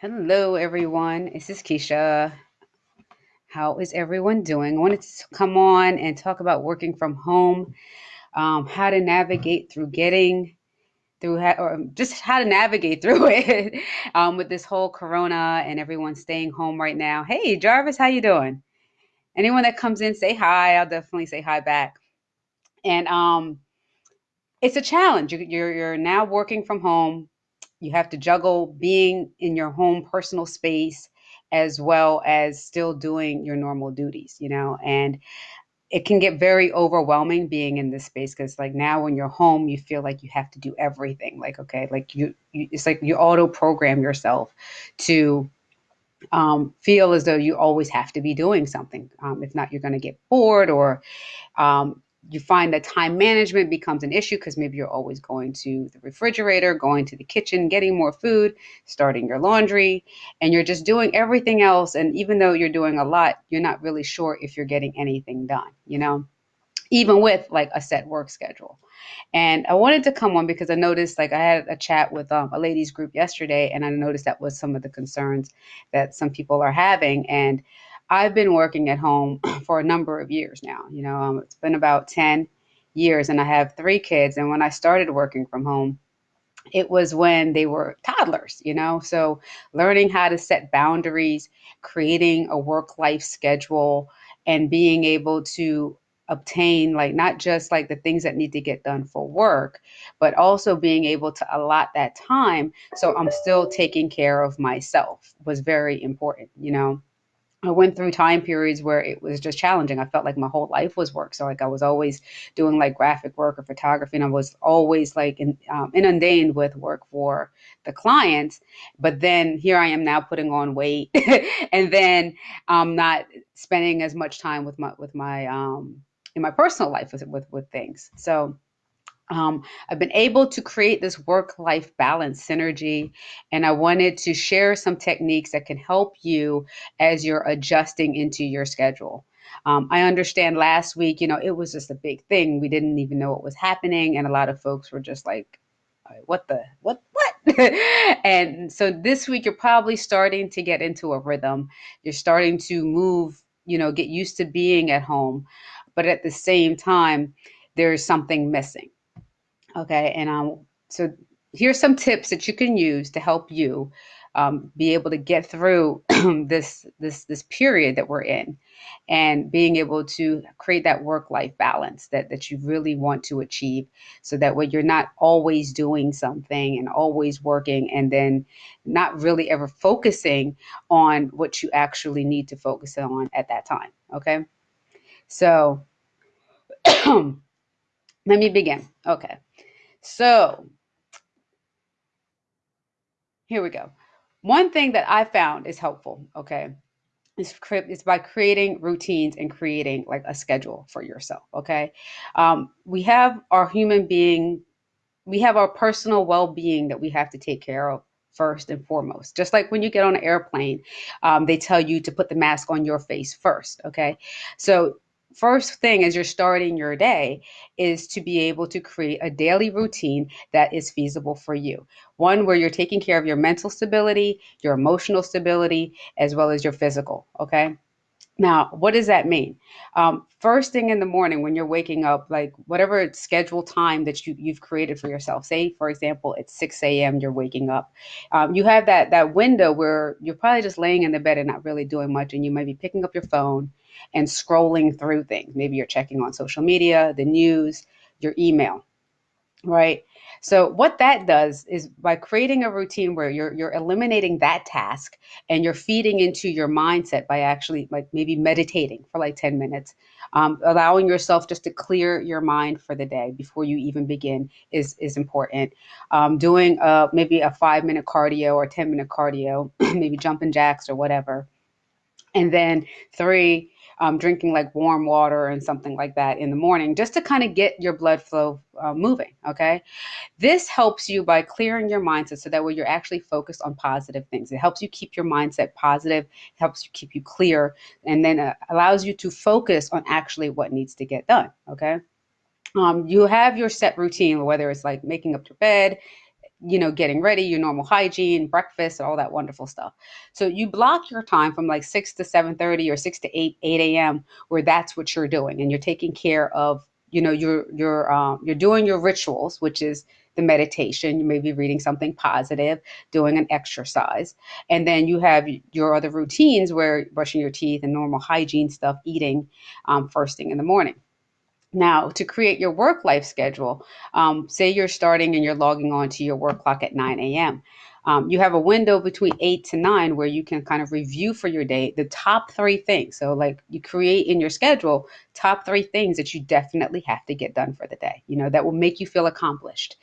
Hello, everyone. This is Keshia. How is everyone doing? I wanted to come on and talk about working from home, um, how to navigate through getting through, or just how to navigate through it um, with this whole Corona and everyone staying home right now. Hey, Jarvis, how you doing? Anyone that comes in, say hi. I'll definitely say hi back. And um, it's a challenge. You- You're you're now working from home. You have to juggle being in your home personal space as well as still doing your normal duties, you know, and it can get very overwhelming being in this space because like now when you're home you feel like you have to do everything like okay like you, you it's like you auto program yourself to um, feel as though you always have to be doing something um, if not you're going to get bored or um, you find that time management becomes an issue because maybe you're always going to the refrigerator, going to the kitchen, getting more food, starting your laundry, and you're just doing everything else. And even though you're doing a lot, you're not really sure if you're getting anything done, you know, even with like a set work schedule. And I wanted to come on because I noticed, like, I had a chat with um, a ladies group yesterday, and I noticed that was some of the concerns that some people are having. And I've been working at home for a number of years now. You know, um, it's been about 10 years, and I have three kids. And when I started working from home, it was when they were toddlers, you know? So learning how to set boundaries, creating a work life schedule, and being able to obtain like not just like the things that need to get done for work but also being able to allot that time so i'm still taking care of myself was very important you know I went through time periods where it was just challenging. I felt like my whole life was work. So like I was always doing like graphic work or photography, and I was always like in, um, inundated with work for the clients. But then here I am now putting on weight, and then um, not spending as much time with my with my um, in my personal life with with, with things. So um, I've been able to create this work life balance synergy, and I wanted to share some techniques that can help you as you're adjusting into your schedule. Um, I understand last week, you know, it was just a big thing. We didn't even know what was happening, and a lot of folks were just like, "Uh, what the, what, what? and so this week, you're probably starting to get into a rhythm. You're starting to move, you know, get used to being at home, but at the same time, there's something missing Okay, and um, so here's some tips that you can use to help you um, be able to get through this this this period that we're in, and being able to create that work life balance that that you really want to achieve, so that way you're not always doing something and always working, and then not really ever focusing on what you actually need to focus on at that time. Okay, so let me begin. Okay, so Here we go. One thing that I found is helpful, okay, is, is by creating routines and creating like a schedule for yourself, okay? Um, we have our human being, we have our personal well being that we have to take care of first and foremost. Just like when you get on an airplane, um, they tell you to put the mask on your face first, okay? So, first thing as you're starting your day is to be able to create a daily routine that is feasible for you. One where you're taking care of your mental stability, your emotional stability, as well as your physical, okay? Now, what does that mean? Um, first thing in the morning when you're waking up, like whatever scheduled time that you, you've created for yourself, say, for example, it's 6 a.m., you're waking up. Um, you have that, that window where you're probably just laying in the bed and not really doing much, and you might be picking up your phone and scrolling through things. Maybe you're checking on social media, the news, your email Right. So what that does is by creating a routine where you're you're eliminating that task and you're feeding into your mindset by actually like maybe meditating for like 10 minutes, um, allowing yourself just to clear your mind for the day before you even begin is is important. Um, doing uh maybe a five minute cardio or 10 minute cardio, maybe jumping jacks or whatever and then three um, drinking like warm water and something like that in the morning just to kind of get your blood flow uh, moving okay? This helps you by clearing your mindset so that way you're actually focused on positive things. It helps you keep your mindset positive helps you keep you clear and then uh, allows you to focus on actually what needs to get done okay? Um, you have your set routine, whether it's like making up your bed, you know, getting ready, your normal hygiene, breakfast, and all that wonderful stuff. So you block your time from like 6 to 7:30 or 6 to 8 8 a.m. where that's what you're doing and you're taking care of, you know, you're you're um, you're doing your rituals, which is the meditation, you may be reading something positive, doing an exercise. And then you have your other routines where brushing your teeth and normal hygiene stuff, eating um, first thing in the morning. Now, to create your work life schedule, um, say you're starting and you're logging on to your work clock at 9 a.m. Um, you have a window between 8 to 9 where you can kind of review for your day the top three things. So, like you create in your schedule top three things that you definitely have to get done for the day, you know, that will make you feel accomplished.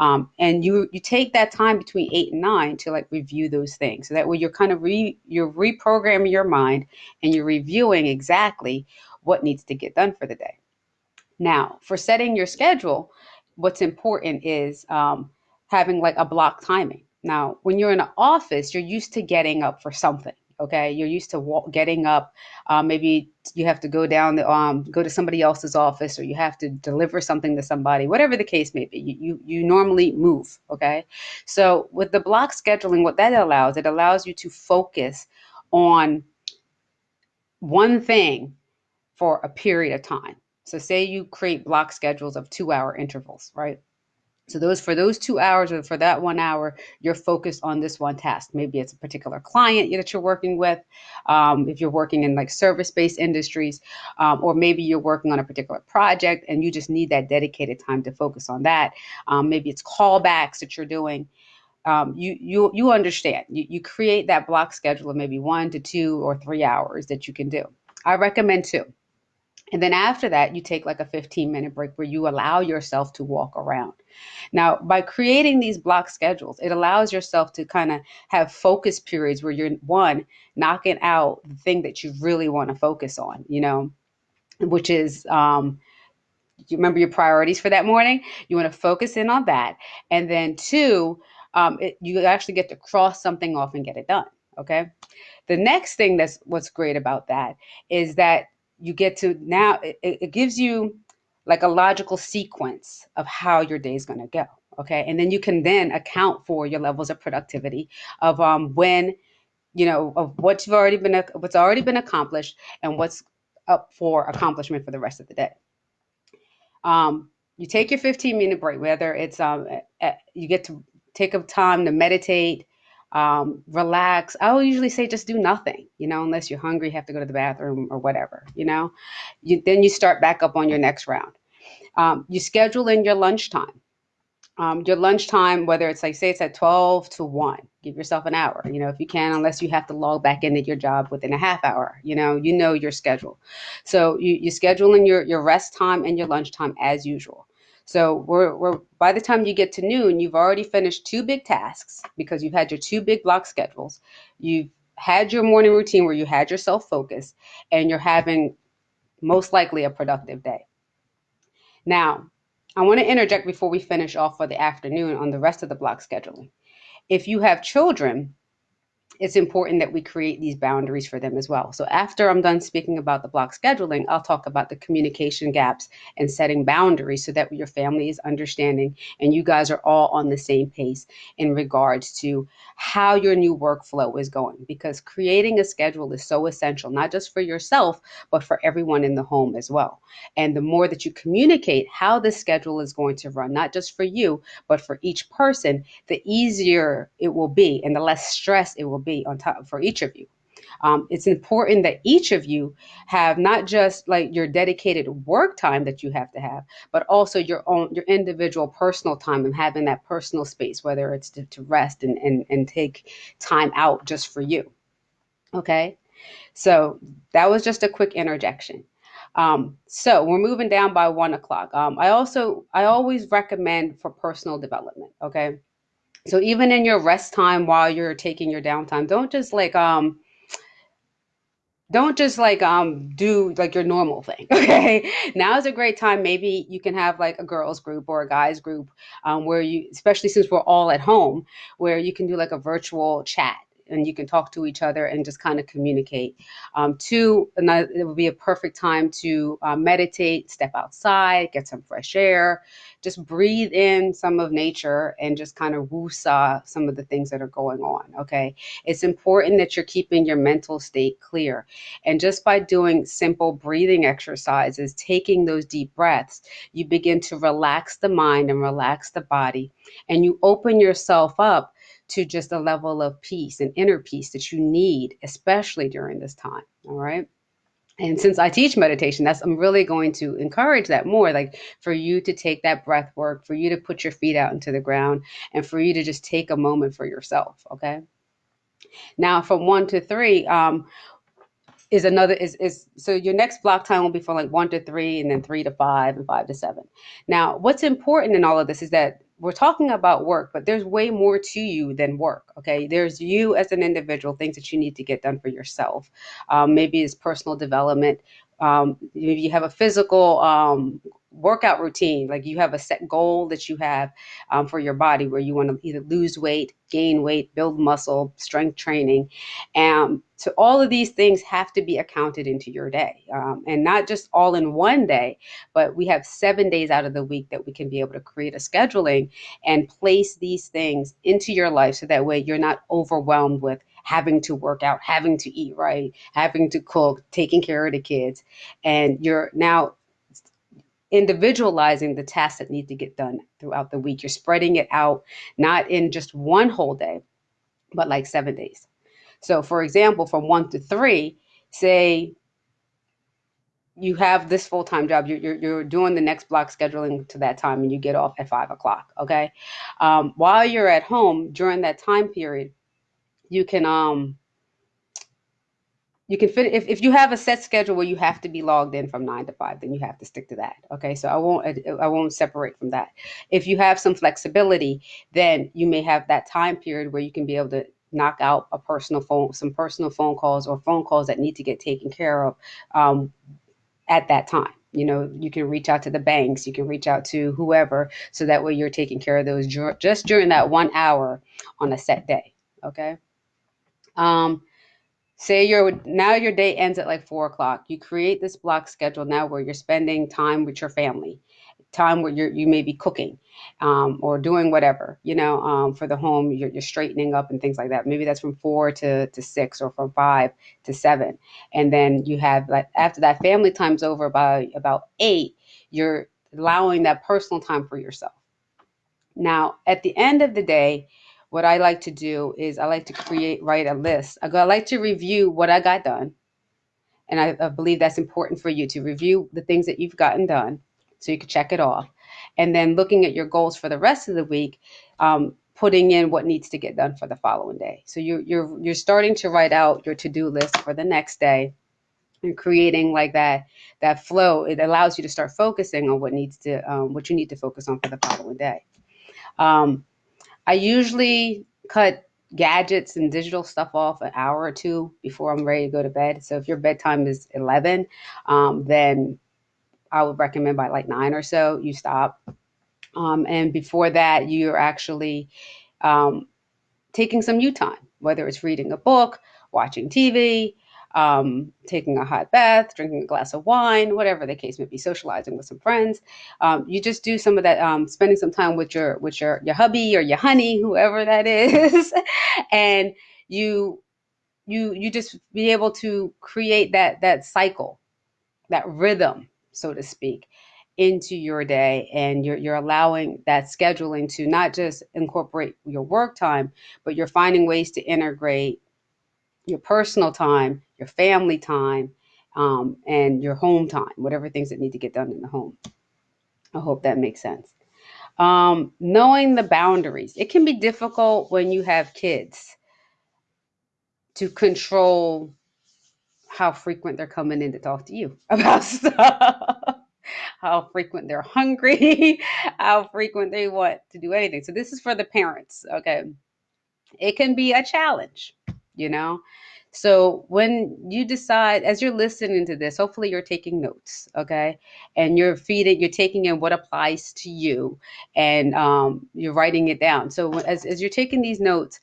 Um, and you you take that time between 8 and 9 to like review those things. So that way you're kind of re you're reprogramming your mind and you're reviewing exactly what needs to get done for the day. Now, for setting your schedule, what's important is um, having like a block timing. Now, when you're in an office, you're used to getting up for something. Okay, you're used to walk, getting up. Uh, maybe you have to go down, the, um, go to somebody else's office, or you have to deliver something to somebody. Whatever the case may be, you you, you normally move. Okay, so with the block scheduling, what that allows, it allows you to focus on one thing for a period of time. So say you create block schedules of two hour intervals, right? So those for those two hours or for that one hour, you're focused on this one task. Maybe it's a particular client that you're working with. Um, if you're working in like service-based industries, um, or maybe you're working on a particular project and you just need that dedicated time to focus on that. Um, maybe it's callbacks that you're doing. Um, you you you understand. You you create that block schedule of maybe one to two or three hours that you can do. I recommend two. And then after that, you take like a 15 minute break where you allow yourself to walk around. Now, by creating these block schedules, it allows yourself to kind of have focus periods where you're one, knocking out the thing that you really want to focus on, you know, which is, um, you remember your priorities for that morning? You want to focus in on that. And then two, um, it, you actually get to cross something off and get it done. Okay. The next thing that's what's great about that is that you get to now it, it gives you like a logical sequence of how your day is going to go okay? And then you can then account for your levels of productivity of um when you know of what you've already been what's already been accomplished and what's up for accomplishment for the rest of the day. Um you take your 15 minute break whether it's um you get to take a time to meditate um, relax. I will usually say just do nothing, you know, unless you're hungry, have to go to the bathroom or whatever, you know. You, then you start back up on your next round. Um, you schedule in your lunchtime. Um, your lunchtime, whether it's like say it's at 12 to 1, give yourself an hour, you know, if you can, unless you have to log back into your job within a half hour, you know, you know your schedule. So you, you schedule in your, your rest time and your lunchtime as usual. So we're, we're by the time you get to noon, you've already finished two big tasks because you've had your two big block schedules. You've had your morning routine where you had yourself focused and you're having most likely a productive day. Now, I want to interject before we finish off for the afternoon on the rest of the block scheduling. If you have children, it's important that we create these boundaries for them as well. So after I'm done speaking about the block scheduling, I'll talk about the communication gaps and setting boundaries so that your family is understanding and you guys are all on the same pace in regards to how your new workflow is going because creating a schedule is so essential not just for yourself but for everyone in the home as well. And the more that you communicate how the schedule is going to run not just for you but for each person, the easier it will be and the less stress it will be on top for each of you. Um, it's important that each of you have not just like your dedicated work time that you have to have, but also your own your individual personal time and having that personal space, whether it's to, to rest and, and and take time out just for you. Okay, so that was just a quick interjection. Um, so we're moving down by one o'clock. Um, I also I always recommend for personal development. Okay so even in your rest time while you're taking your downtime, don't just like um don't just like um do like your normal thing okay? Now is a great time. Maybe you can have like a girls group or a guys group um, where you especially since we're all at home where you can do like a virtual chat and you can talk to each other and just kind of communicate. Um, two, another, it would be a perfect time to uh, meditate, step outside, get some fresh air, just breathe in some of nature and just kind of woosah some of the things that are going on. Okay. It's important that you're keeping your mental state clear. And just by doing simple breathing exercises, taking those deep breaths, you begin to relax the mind and relax the body. And you open yourself up to just a level of peace and inner peace that you need, especially during this time. All right and since I teach meditation, that's I'm really going to encourage that more. Like for you to take that breath work, for you to put your feet out into the ground, and for you to just take a moment for yourself. Okay. Now, from one to three, um, is another is is so your next block time will be from like one to three, and then three to five, and five to seven. Now, what's important in all of this is that we're talking about work, but there's way more to you than work. Okay, there's you as an individual, things that you need to get done for yourself. Um, maybe it's personal development. Um, maybe you have a physical um, workout routine like you have a set goal that you have um, for your body where you want to either lose weight gain weight build muscle strength training and so all of these things have to be accounted into your day um, and not just all in one day but we have seven days out of the week that we can be able to create a scheduling and place these things into your life so that way you're not overwhelmed with having to work out, having to eat right, having to cook, taking care of the kids. And you're now individualizing the tasks that need to get done throughout the week. You're spreading it out, not in just one whole day, but like seven days. So, for example, from one to three, say you have this full time job, you're, you're, you're, doing the next block scheduling to that time, and you get off at five o'clock. Okay. Um, while you're at home during that time period, you can um, you can fit if, if you have a set schedule where you have to be logged in from nine to five then you have to stick to that okay? So i won't i won't separate from that. If you have some flexibility then you may have that time period where you can be able to knock out a personal phone some personal phone calls or phone calls that need to get taken care of um, at that time. You know you can reach out to the banks you can reach out to whoever so that way you're taking care of those just during that one hour on a set day okay? Um, say your now your day ends at like four o'clock. You create this block schedule now where you're spending time with your family time where you're you may be cooking um, or doing whatever you know um, for the home you're, you're straightening up and things like that. Maybe that's from four to, to six or from five to seven. And then you have like after that family time's over by about eight you're allowing that personal time for yourself. Now at the end of the day what I like to do is I like to create, write a list. I, go, I like to review what I got done. And I, I believe that's important for you to review the things that you've gotten done so you can check it off. And then looking at your goals for the rest of the week, um, putting in what needs to get done for the following day. So you're, you're, you're starting to write out your to-do list for the next day and creating like that that flow it allows you to start focusing on what needs to um, what you need to focus on for the following day um, I usually cut gadgets and digital stuff off an hour or two before I'm ready to go to bed. So if your bedtime is 11, um, then I would recommend by like nine or so you stop. Um, and before that, you're actually um, taking some you time, whether it's reading a book, watching TV, um, taking a hot bath, drinking a glass of wine, whatever the case may be, socializing with some friends. Um, you just do some of that, um, spending some time with your with your your hubby or your honey, whoever that is, and you you you just be able to create that that cycle, that rhythm, so to speak into your day and you're, you're allowing that scheduling to not just incorporate your work time but you're finding ways to integrate your personal time, your family time, um, and your home time, whatever things that need to get done in the home. I hope that makes sense. Um, knowing the boundaries. It can be difficult when you have kids to control how frequent they're coming in to talk to you about stuff, how frequent they're hungry, how frequent they want to do anything. So, this is for the parents, okay? It can be a challenge you know? So when you decide, as you're listening to this, hopefully you're taking notes, okay? And you're feeding, you're taking in what applies to you and um, you're writing it down. So as, as you're taking these notes,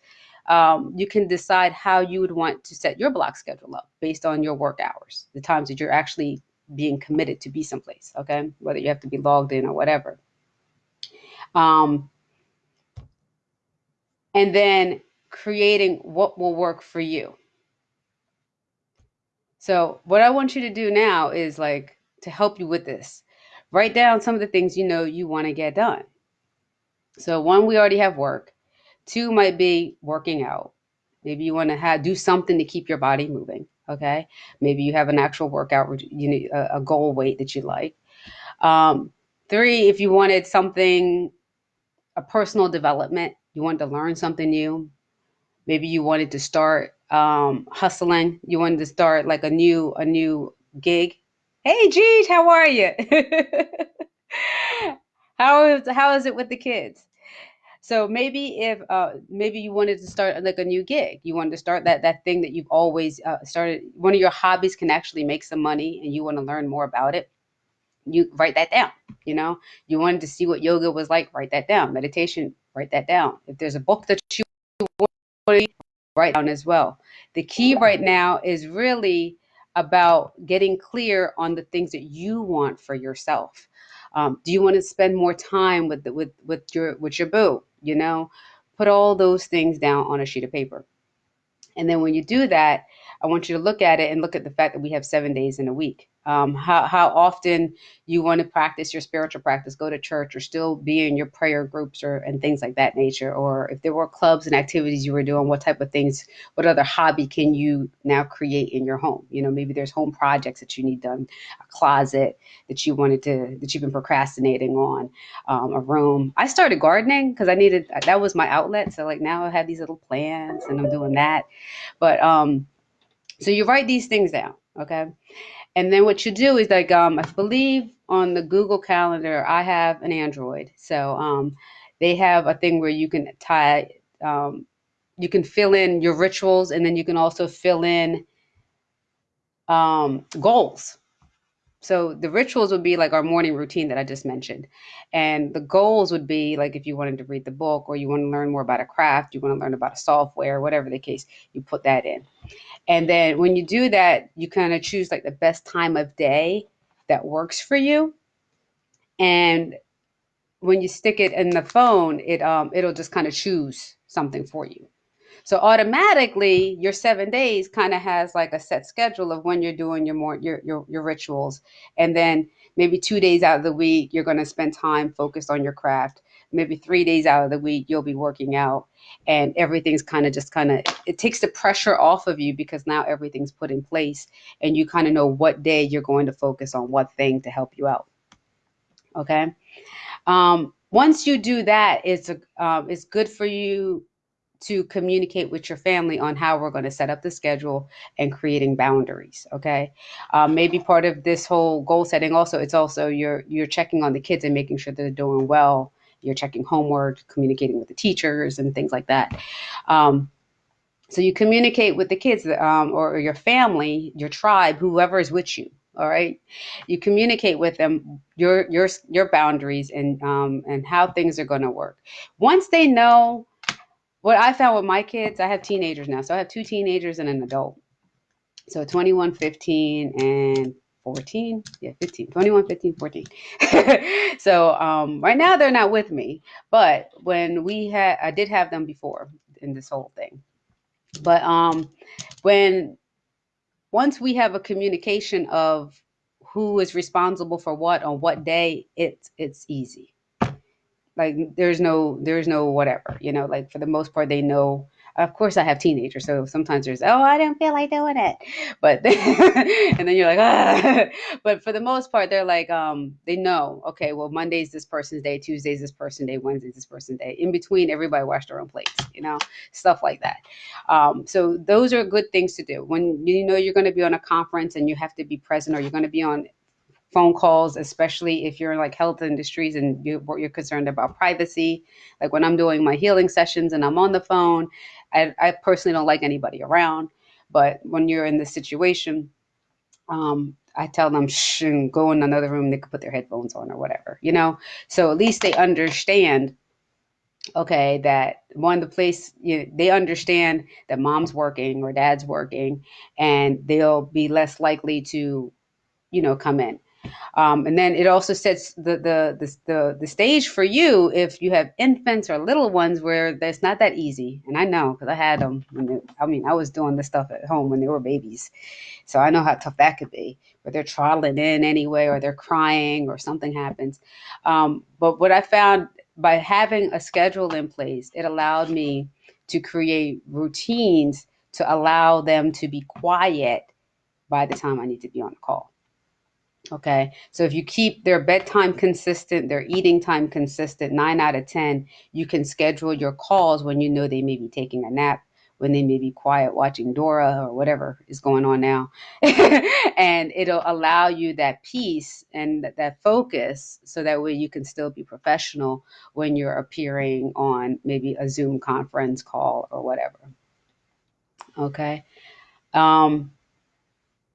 um, you can decide how you would want to set your block schedule up based on your work hours, the times that you're actually being committed to be someplace, okay? Whether you have to be logged in or whatever. Um, and then creating what will work for you. So, what I want you to do now is like to help you with this. Write down some of the things you know you want to get done. So, one, we already have work. Two might be working out. Maybe you want to have do something to keep your body moving. Okay. Maybe you have an actual workout, you need a, a goal weight that you like. Um, three, if you wanted something, a personal development, you wanted to learn something new. Maybe you wanted to start um, hustling. You wanted to start like a new a new gig. Hey, Jeej, how are you? how is how is it with the kids? So maybe if uh, maybe you wanted to start like a new gig, you wanted to start that that thing that you've always uh, started. One of your hobbies can actually make some money, and you want to learn more about it. You write that down. You know, you wanted to see what yoga was like. Write that down. Meditation. Write that down. If there's a book that you want write down as well. The key right now is really about getting clear on the things that you want for yourself. Um, do you want to spend more time with the, with with your with your boo? You know, put all those things down on a sheet of paper. And then when you do that, I want you to look at it and look at the fact that we have seven days in a week um, how, how often you want to practice your spiritual practice, go to church or still be in your prayer groups or and things like that nature. Or if there were clubs and activities you were doing, what type of things, what other hobby can you now create in your home? You know, maybe there's home projects that you need done, a closet that you wanted to, that you've been procrastinating on, um, a room. I started gardening because I needed, that was my outlet. So like now I have these little plants and I'm doing that. But, um, so you write these things down, okay? And then what you do is like um, I believe on the Google Calendar, I have an Android, so um, they have a thing where you can tie, um, you can fill in your rituals, and then you can also fill in um, goals. So the rituals would be like our morning routine that I just mentioned. And the goals would be like if you wanted to read the book or you want to learn more about a craft, you want to learn about a software, whatever the case, you put that in. And then when you do that, you kind of choose like the best time of day that works for you. And when you stick it in the phone, it um it'll just kind of choose something for you. So automatically your seven days kind of has like a set schedule of when you're doing your more your your, your rituals. And then maybe two days out of the week, you're going to spend time focused on your craft. Maybe three days out of the week you'll be working out. And everything's kind of just kind of it takes the pressure off of you because now everything's put in place and you kind of know what day you're going to focus on what thing to help you out. Okay? Um, once you do that it's a um, it's good for you to communicate with your family on how we're going to set up the schedule and creating boundaries okay um, maybe part of this whole goal setting also it's also you're you're checking on the kids and making sure they're doing well you're checking homework, communicating with the teachers, and things like that. Um, so you communicate with the kids um, or your family, your tribe, whoever is with you. All right, you communicate with them your your your boundaries and um, and how things are going to work. Once they know what I found with my kids, I have teenagers now, so I have two teenagers and an adult. So 21, 15, and 14 yeah 15 21 15 14 so um right now they're not with me but when we had i did have them before in this whole thing. But um when once we have a communication of who is responsible for what on what day it's it's easy like there's no there's no whatever you know like for the most part they know of course I have teenagers, so sometimes there's oh I don't feel like doing it, but and then you're like ah. But for the most part, they're like um they know okay well Monday's this person's day, Tuesday's this person's day, Wednesday's this person's day. In between, everybody wash their own plates, you know stuff like that. Um, so those are good things to do when you know you're going to be on a conference and you have to be present, or you're going to be on phone calls, especially if you're like health industries and you, you're concerned about privacy. Like when I'm doing my healing sessions and I'm on the phone, I, I personally don't like anybody around. But when you're in this situation, um, I tell them, shh, go in another room. They could put their headphones on or whatever, you know? So at least they understand okay that one the place you know, they understand that mom's working or dad's working and they'll be less likely to you know come in um, and then it also sets the, the the the the stage for you if you have infants or little ones where that's not that easy. And i know because i had them they, i mean i was doing this stuff at home when they were babies. So i know how tough that could be where they're trotting in anyway or they're crying or something happens. Um, but what i found by having a schedule in place it allowed me to create routines to allow them to be quiet by the time i need to be on the call Okay. So if you keep their bedtime consistent, their eating time consistent, nine out of 10, you can schedule your calls when you know they may be taking a nap, when they may be quiet watching Dora or whatever is going on now. and it'll allow you that peace and that, focus so that way you can still be professional when you're appearing on maybe a Zoom conference call or whatever. Okay. Um,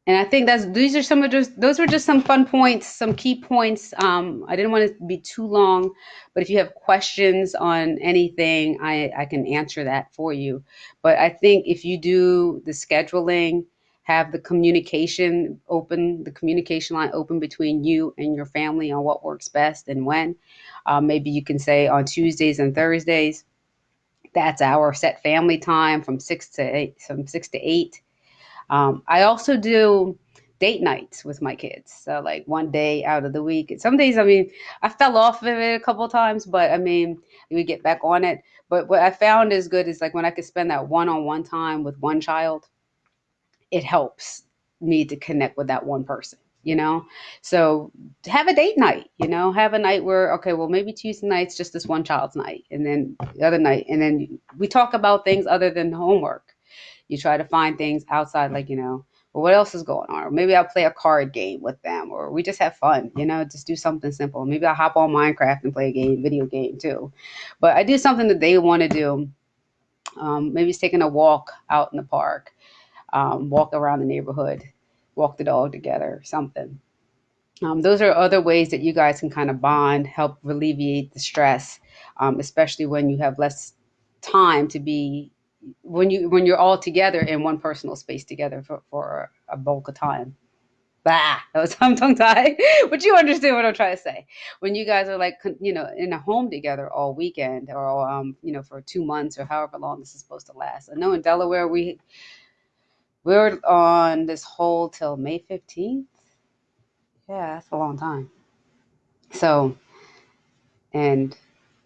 and I think that's these are some of just those were just some fun points, some key points. Um, I didn't want to be too long, but if you have questions on anything, I, I can answer that for you. But I think if you do the scheduling, have the communication open, the communication line open between you and your family on what works best and when. Um, maybe you can say on Tuesdays and Thursdays, that's our set family time from six to eight, from six to eight um, I also do date nights with my kids. So like one day out of the week. Some days, I mean, I fell off of it a couple times, but I mean, we get back on it. But what I found is good is like when I could spend that one-on-one time with one child, it helps me to connect with that one person. You know, so have a date night. You know, have a night where okay, well maybe Tuesday night's just this one child's night, and then the other night, and then we talk about things other than homework you try to find things outside, like, you know, well, what else is going on? Or maybe I'll play a card game with them, or we just have fun, you know, just do something simple. Maybe I'll hop on Minecraft and play a game, video game too. But I do something that they want to do. Um, maybe it's taking a walk out in the park, um, walk around the neighborhood, walk the dog together, something. Um, those are other ways that you guys can kind of bond, help alleviate the stress, um, especially when you have less time to be when you when you're all together in one personal space together for, for a bulk of time. Bah, that was I'm tongue tied, but you understand what I'm trying to say. When you guys are like, you know, in a home together all weekend, or um, you know, for two months or however long this is supposed to last. I know in Delaware we we're on this whole till May 15th. Yeah, that's a long time. So, and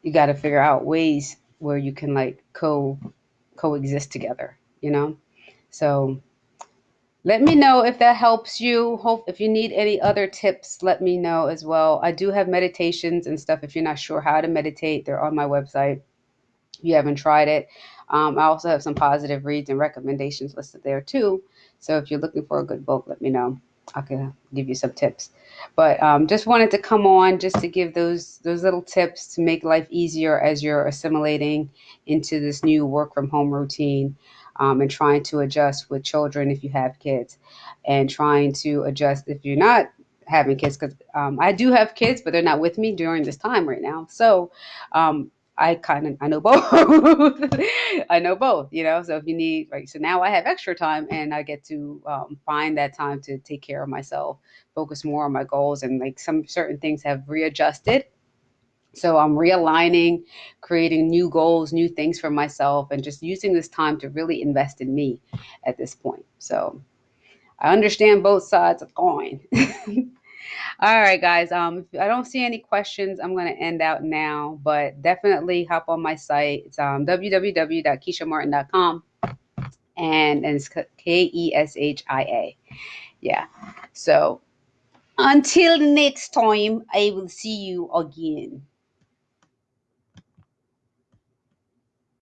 you got to figure out ways where you can like co coexist together, you know? So let me know if that helps you. Hope if you need any other tips, let me know as well. I do have meditations and stuff. If you're not sure how to meditate, they're on my website. If you haven't tried it, um, I also have some positive reads and recommendations listed there too. So if you're looking for a good book, let me know. I can give you some tips. But um, just wanted to come on just to give those those little tips to make life easier as you're assimilating into this new work from home routine um, and trying to adjust with children if you have kids and trying to adjust if you're not having kids because um, I do have kids, but they're not with me during this time right now. So um, I kind of I know both. I know both, you know. So if you need right, so now I have extra time and I get to um, find that time to take care of myself, focus more on my goals, and like some certain things have readjusted. So I'm realigning, creating new goals, new things for myself, and just using this time to really invest in me at this point. So I understand both sides of the coin. All right, guys. Um, if I don't see any questions, I'm going to end out now, but definitely hop on my site. It's um, www.keshia.martin.com and, and it's K E S H I A. Yeah. So until next time, I will see you again.